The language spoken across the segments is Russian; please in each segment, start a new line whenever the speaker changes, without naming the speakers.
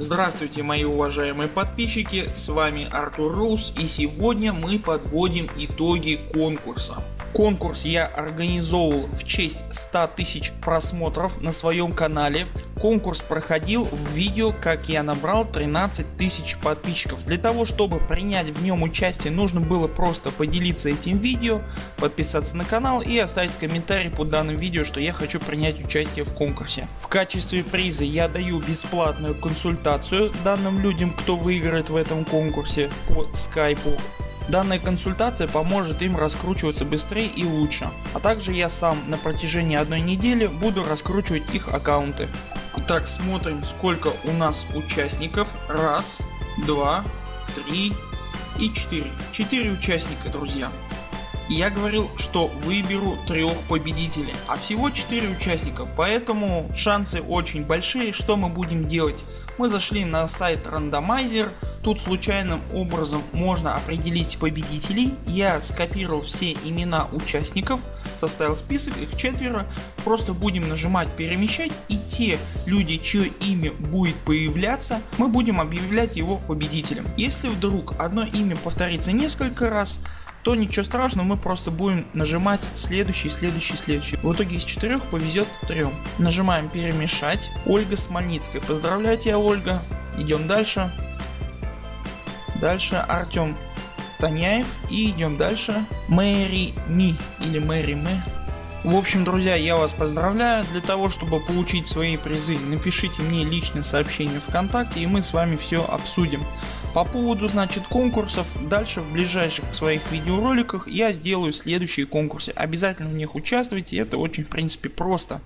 Здравствуйте мои уважаемые подписчики, с вами Артур Рус и сегодня мы подводим итоги конкурса. Конкурс я организовал в честь 100 тысяч просмотров на своем канале. Конкурс проходил в видео как я набрал 13 тысяч подписчиков. Для того чтобы принять в нем участие нужно было просто поделиться этим видео, подписаться на канал и оставить комментарий под данным видео что я хочу принять участие в конкурсе. В качестве приза я даю бесплатную консультацию данным людям кто выиграет в этом конкурсе по скайпу. Данная консультация поможет им раскручиваться быстрее и лучше. А также я сам на протяжении одной недели буду раскручивать их аккаунты. Итак смотрим сколько у нас участников. Раз, два, три и четыре. Четыре участника друзья. Я говорил что выберу трех победителей, а всего 4 участника, поэтому шансы очень большие. Что мы будем делать? Мы зашли на сайт рандомайзер, тут случайным образом можно определить победителей. Я скопировал все имена участников, составил список, их четверо. Просто будем нажимать перемещать и те люди чье имя будет появляться мы будем объявлять его победителем. Если вдруг одно имя повторится несколько раз то ничего страшного мы просто будем нажимать следующий, следующий, следующий. В итоге из четырех повезет трем. Нажимаем перемешать. Ольга Смольницкая. Поздравляю тебя Ольга. Идем дальше. Дальше Артем Таняев и идем дальше. Мэри Ми или Мэри Мэ. В общем друзья я вас поздравляю. Для того чтобы получить свои призы напишите мне личное сообщение вконтакте и мы с вами все обсудим. По поводу значит конкурсов, дальше в ближайших своих видеороликах я сделаю следующие конкурсы. Обязательно в них участвуйте, это очень в принципе просто.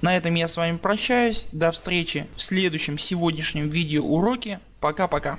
На этом я с вами прощаюсь, до встречи в следующем сегодняшнем видео уроке, пока пока.